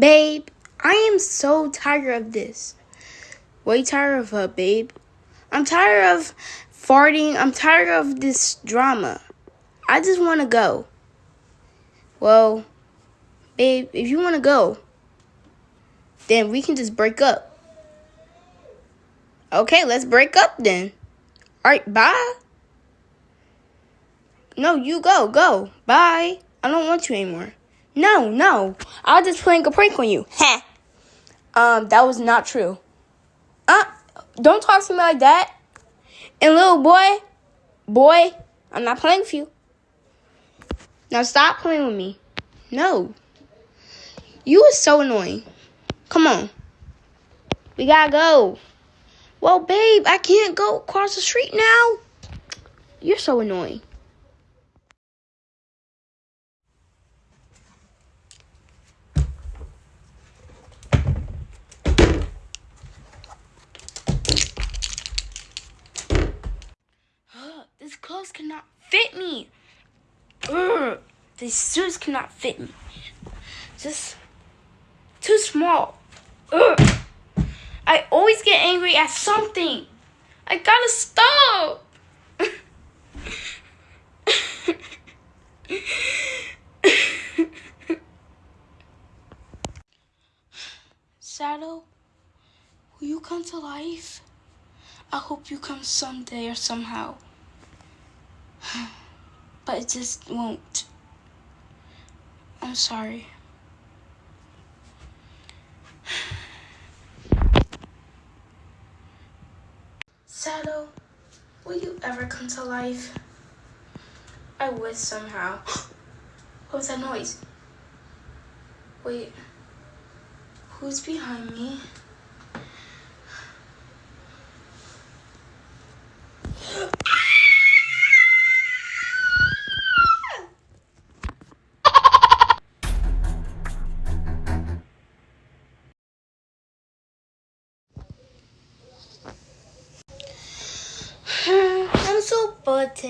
Babe, I am so tired of this. Way tired of her, babe. I'm tired of farting. I'm tired of this drama. I just want to go. Well, babe, if you want to go, then we can just break up. Okay, let's break up then. All right, bye. No, you go, go. Bye. I don't want you anymore. No, no. I was just playing a prank on you. Ha. um, that was not true. Uh, don't talk to me like that. And little boy, boy, I'm not playing with you. Now stop playing with me. No. You are so annoying. Come on. We gotta go. Well, babe, I can't go across the street now. You're so annoying. These clothes cannot fit me. These suits cannot fit me. Just too small. I always get angry at something. I gotta stop. Shadow, will you come to life? I hope you come someday or somehow. But it just won't. I'm sorry. Shadow, will you ever come to life? I wish somehow. what was that noise? Wait, who's behind me?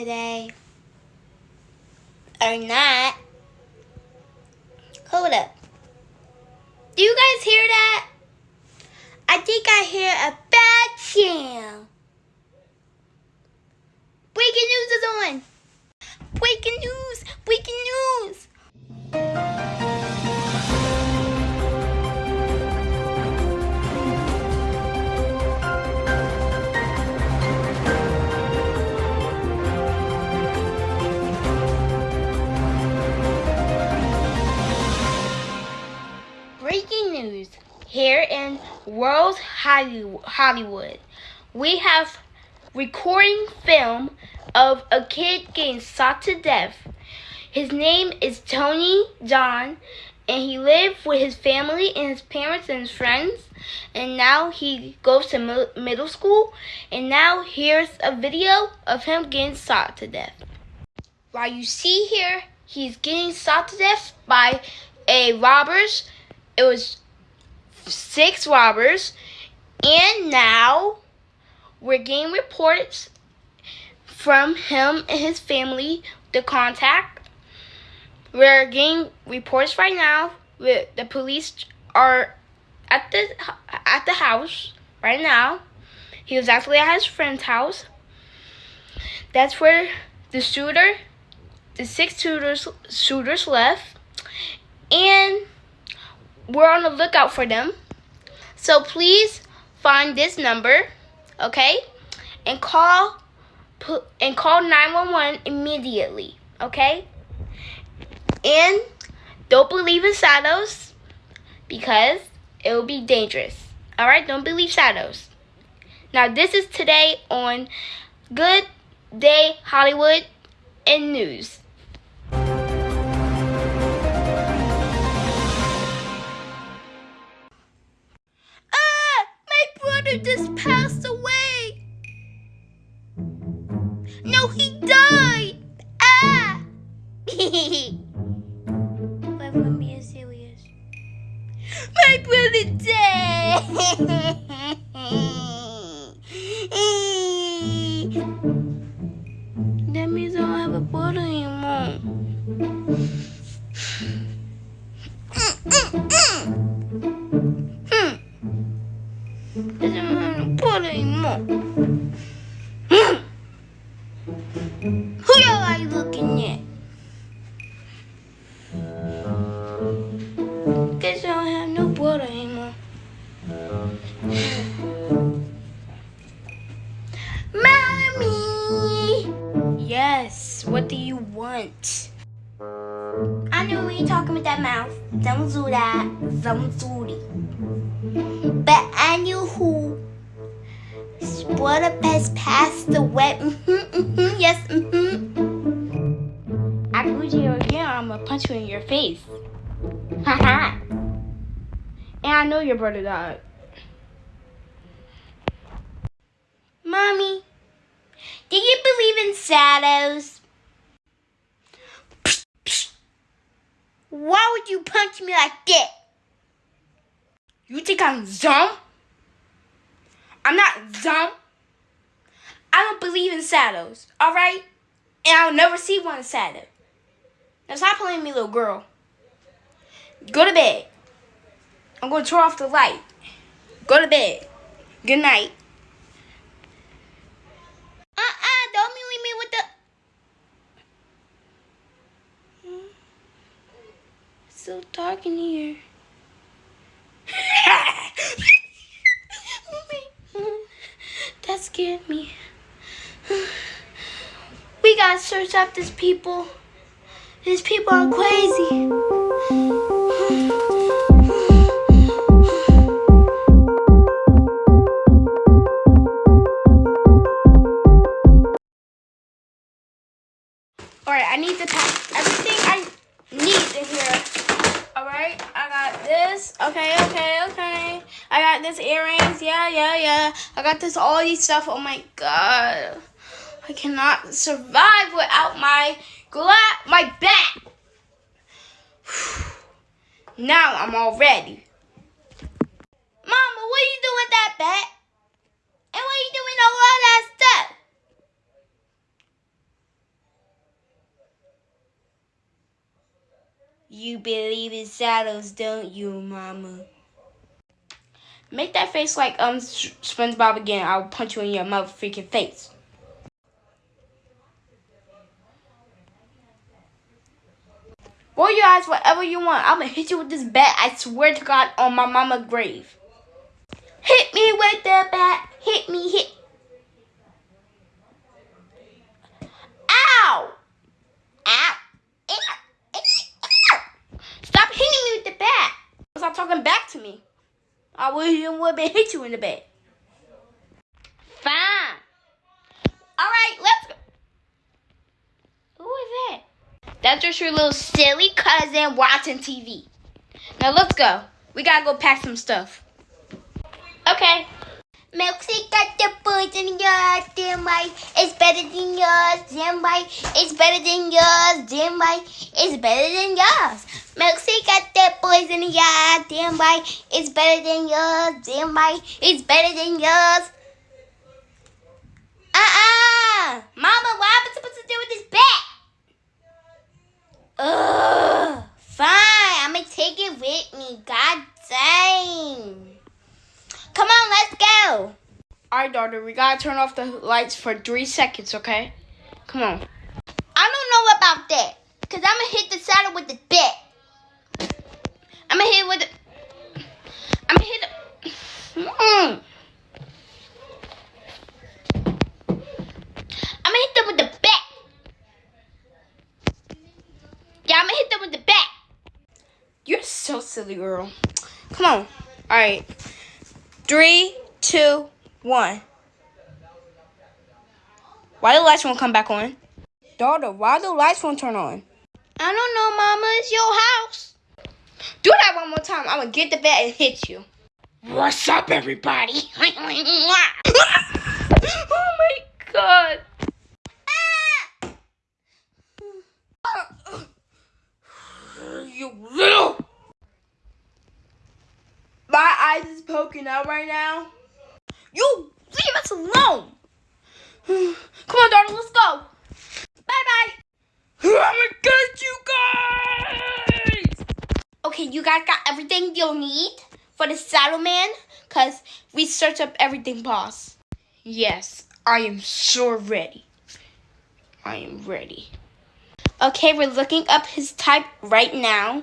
Today. Or not. Hold up. Do you guys hear that? I think I hear a bad sound. Hollywood. We have recording film of a kid getting shot to death. His name is Tony John, and he lived with his family and his parents and his friends. And now he goes to middle school, and now here's a video of him getting shot to death. While you see here, he's getting shot to death by a robbers. It was six robbers, and now we're getting reports from him and his family, the contact. We're getting reports right now. The the police are at the at the house right now. He was actually at his friend's house. That's where the shooter, the six shooters shooters left, and we're on the lookout for them. So please find this number, okay, and call and call 911 immediately, okay? And don't believe in shadows because it will be dangerous. All right, don't believe shadows. Now this is today on Good Day Hollywood and News. Just passed away. No, he died. Ah. My brother died. Don't do that. Don't do it. But I knew past the wet. Mm-hmm, mm-hmm, yes, mm-hmm. I grew you again. I'm gonna punch you in your face. Haha. and I know your brother died. Mommy, do you believe in shadows? Why would you punch me like that? You think I'm dumb? I'm not dumb. I don't believe in shadows, alright? And I'll never see one shadow. Now stop playing me, little girl. Go to bed. I'm going to turn off the light. Go to bed. Good night. Uh-uh, don't leave me with the... Hmm? so dark in here. that scared me. We gotta search up these people. These people are crazy. Okay, okay, okay. I got this earrings. Yeah, yeah, yeah. I got this all these stuff. Oh my god. I cannot survive without my gla- my bat. now I'm all ready. Mama, what are you doing with that bat? And what are you doing all that stuff? You believe in shadows, don't you, Mama? Make that face like um SpongeBob again. I'll punch you in your mother freaking face. Roll your eyes whatever you want. I'm gonna hit you with this bat. I swear to God on my mama grave. Hit me with the bat. Hit me. Hit. Ow! Ow! Stop hitting me with the bat. Stop talking back to me. I would have hit you in the back. Fine. All right, let's go. Who is that? That's just your little silly cousin watching TV. Now let's go. We gotta go pack some stuff. Okay. Milkshake got the boys in yours, damn right. It's better than yours, damn right. It's better than yours, damn right. It's better than yours. Milkshake got the boys in yard, damn right. It's better than yours, damn right. It's better than yours. Uh-uh. Mama, what am I supposed to do with this bat? Ugh. Fine, I'm gonna take it with me. God dang. Come on, let's go. All right, daughter, we gotta turn off the lights for three seconds, okay? Come on. I don't know about that, cause I'm gonna hit the saddle with the bit. I'm gonna hit with the. I'm gonna hit the. Mm. I'm gonna hit them with the bat. Yeah, I'm gonna hit them with the bat. You're so silly, girl. Come on. All right. Three, two, one. Why the lights won't come back on? Daughter, why the lights won't turn on? I don't know, Mama. It's your house. Do that one more time. I'm gonna get the bat and hit you. What's up, everybody? oh my god. You little. My eyes is poking out right now. You leave us alone. Come on, daughter, let's go. Bye bye. I'm get you guys. Okay, you guys got everything you'll need for the saddle man? Because we searched up everything, boss. Yes, I am so ready. I am ready. Okay, we're looking up his type right now.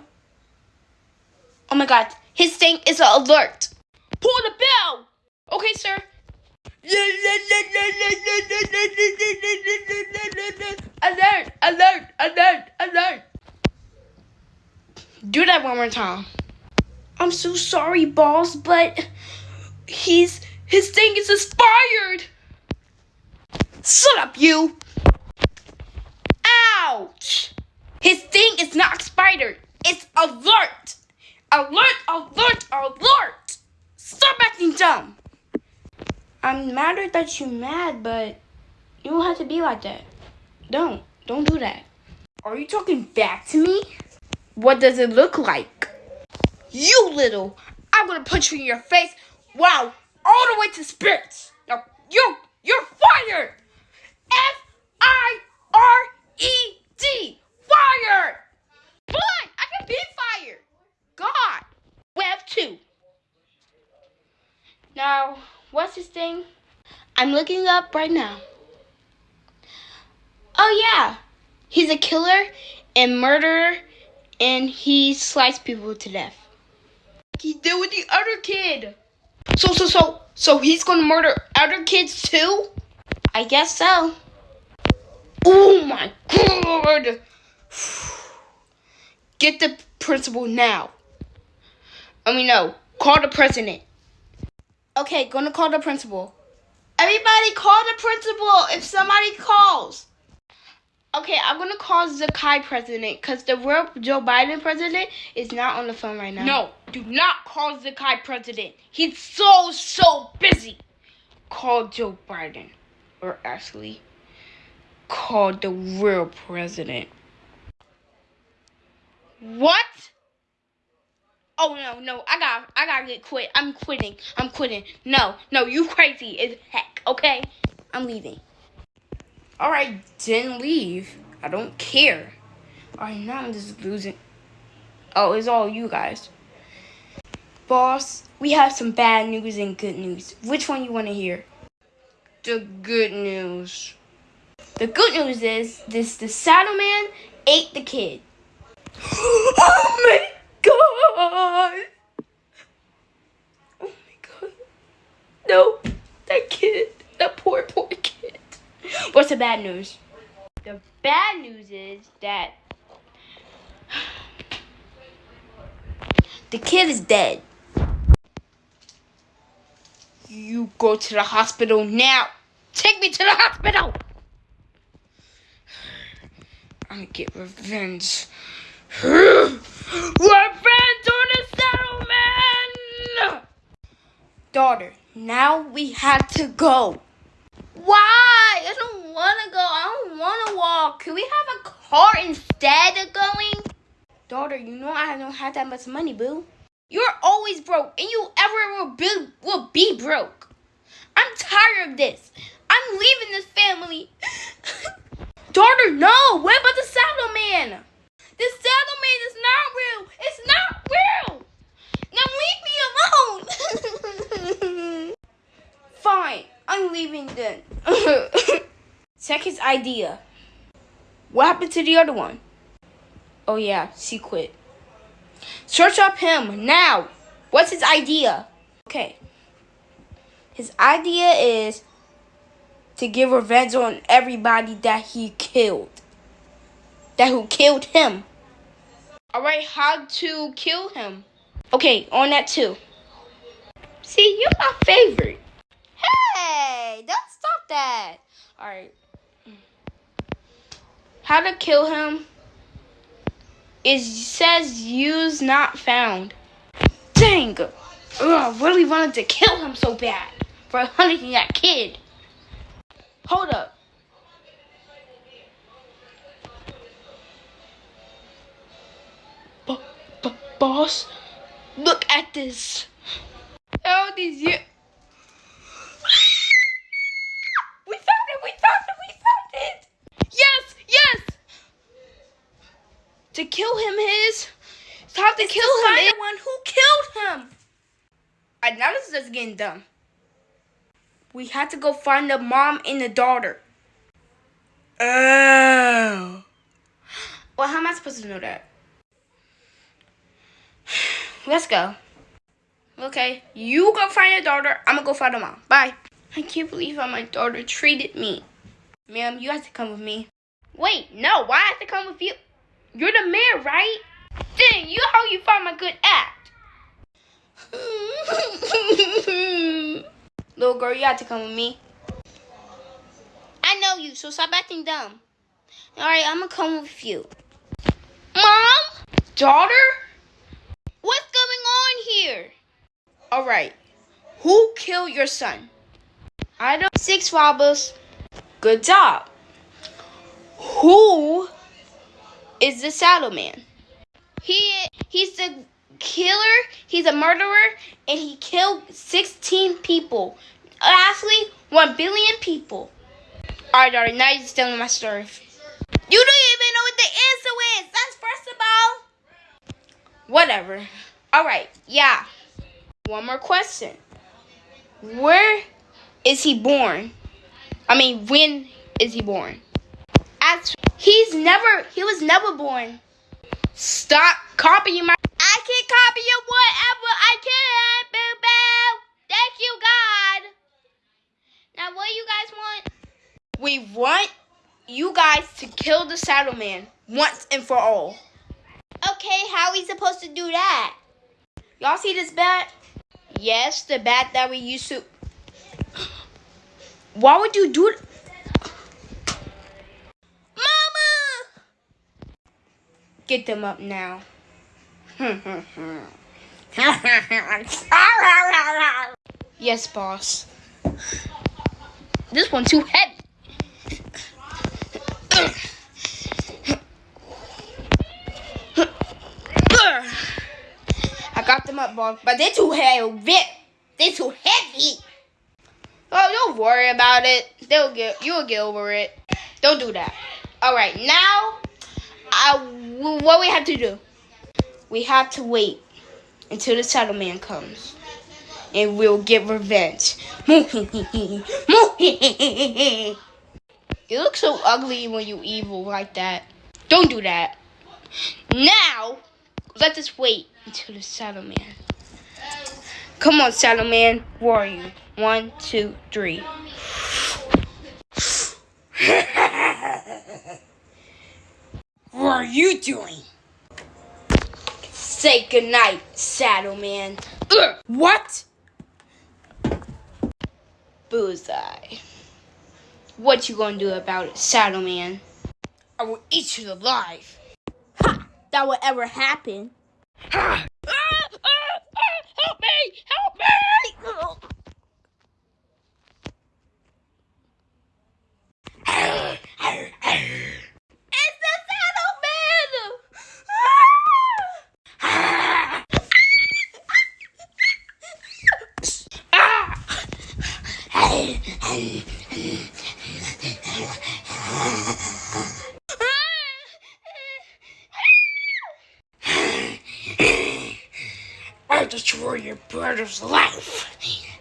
Oh my god, his thing is an alert. Pull the bell! Okay, sir. Alert! Alert! Alert! Alert! Do that one more time. I'm so sorry, boss, but he's his thing is expired. Shut up, you! Ouch! His thing is not expired. It's alert! Alert! Alert! Alert! Stop acting dumb! I'm mad that you're mad, but you don't have to be like that. Don't. Don't do that. Are you talking back to me? What does it look like? You little! I'm gonna punch you in your face. Wow! All the way to spirits. Now you, you're fired. F I R E D. Fired. Fine, I can be fired. God. We have two. Now, what's his thing? I'm looking up right now. Oh yeah, he's a killer and murderer, and he slices people to death. He did with the other kid. So, so, so, so he's gonna murder other kids too? I guess so. Oh my god! Get the principal now. I mean, no, call the president. Okay, gonna call the principal. Everybody call the principal if somebody calls. Okay, I'm gonna call Zakai president because the real Joe Biden president is not on the phone right now. No, do not call Zakai president. He's so so busy. Call Joe Biden, or actually, call the real president. What? Oh no, no, I got I gotta get quit. I'm quitting. I'm quitting. No, no, you crazy as heck, okay? I'm leaving. Alright, didn't leave. I don't care. Alright, now I'm just losing. Oh, it's all you guys. Boss, we have some bad news and good news. Which one you want to hear? The good news. The good news is this the saddle man ate the kid. oh my god! Oh my god. No, that kid. That poor, poor kid. What's the bad news? The bad news is that the kid is dead. You go to the hospital now. Take me to the hospital. I'm gonna get revenge. revenge on the settlement! Daughter, now we have to go. Why? I don't want to go. I don't want to walk. Can we have a car instead of going? Daughter, you know I don't have that much money, boo. You're always broke, and you ever will be, will be broke. I'm tired of this. I'm leaving this family. Daughter, no. What about the saddle man? The saddle man is not real. It's not real. Now leave me alone. Fine. I'm leaving then. Check his idea. What happened to the other one? Oh yeah, she quit. Search up him now. What's his idea? Okay. His idea is to give revenge on everybody that he killed. That who killed him. Alright, how to kill him. Okay, on that too. See, you're my favorite. Hey, don't stop that. Alright. How to kill him it says use not found. Dang! Ugh, I really wanted to kill him so bad for hunting that kid. Hold up. Boss, look at this. All these years. we found it! We found it! We found it! Yes! Yes! To kill him is have to kill him. The one who killed him. I now this is just getting dumb. We had to go find the mom and the daughter. Oh. Well, how am I supposed to know that? Let's go. Okay, you go find your daughter. I'm gonna go find the mom. Bye. I can't believe how my daughter treated me. Ma'am, you have to come with me. Wait, no, why I have to come with you? You're the mayor, right? Dang, you how you find my good act. Little girl, you have to come with me. I know you, so stop acting dumb. Alright, I'm gonna come with you. Mom? Daughter? What's going on here? Alright, who killed your son? I don't. Six robbers. Good job. Who is the saddle man? He he's the killer, he's a murderer, and he killed 16 people. Actually, 1 billion people. Alright, daughter, now you're telling my story. You don't even know what the answer is. That's first of all. Whatever. Alright, yeah. One more question. Where is he born? I mean, when is he born? He's never, he was never born. Stop copying my. I can copy you whatever I can, boo boo. Thank you, God. Now, what you guys want? We want you guys to kill the saddle man once and for all. Okay, how we supposed to do that? Y'all see this bat? Yes, the bat that we used to. Why would you do it? Mama! Get them up now. yes, boss. This one's too heavy. I got them up, boss, but they're too heavy. They're too heavy. Oh, don't worry about it. They'll get you'll get over it. Don't do that. All right, now, I what we have to do? We have to wait until the Shadow Man comes, and we'll get revenge. you look so ugly when you evil like that. Don't do that. Now, let us wait until the settlement. Come on, Saddleman. Where are you? One, two, three. what are you doing? Say goodnight, Saddleman. Ugh, what? Bullseye. What you gonna do about it, Saddleman? I will eat you alive. Ha! That will ever happen. Ha! Destroyed your brother's life.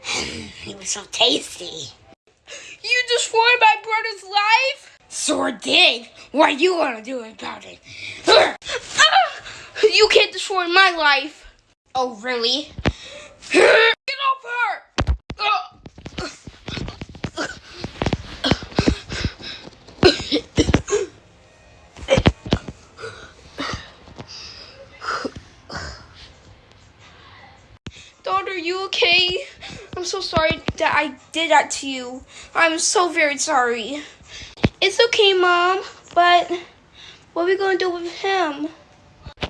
He was so tasty. You destroyed my brother's life? Sure did. What you gonna do about it? Ah! You can't destroy my life. Oh, really? Get off her! Daughter, are you okay? I'm so sorry that I did that to you. I'm so very sorry. It's okay, Mom, but what are we gonna do with him?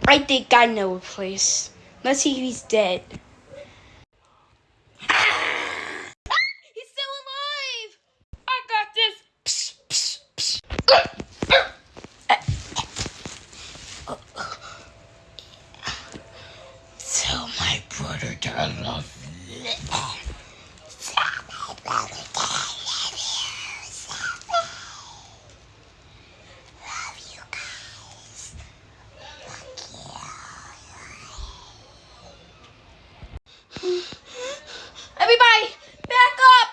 I think I know a place. Let's see if he's dead. He's still alive! I got this! Psst, psst, psst. Tell my brother that I love you. Tell my brother that I love you. Love you guys. Everybody, back up!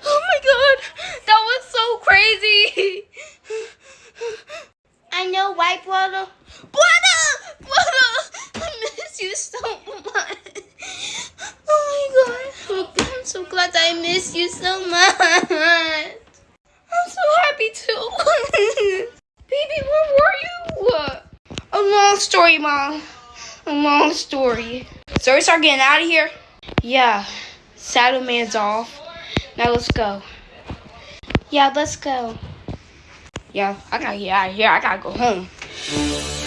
Oh my god, that was so so glad I miss you so much. I'm so happy too. Baby, where were you? A long story, Mom. A long story. So we start getting out of here? Yeah. Saddle man's off. Now let's go. Yeah, let's go. Yeah, I gotta get out of here. I gotta go home.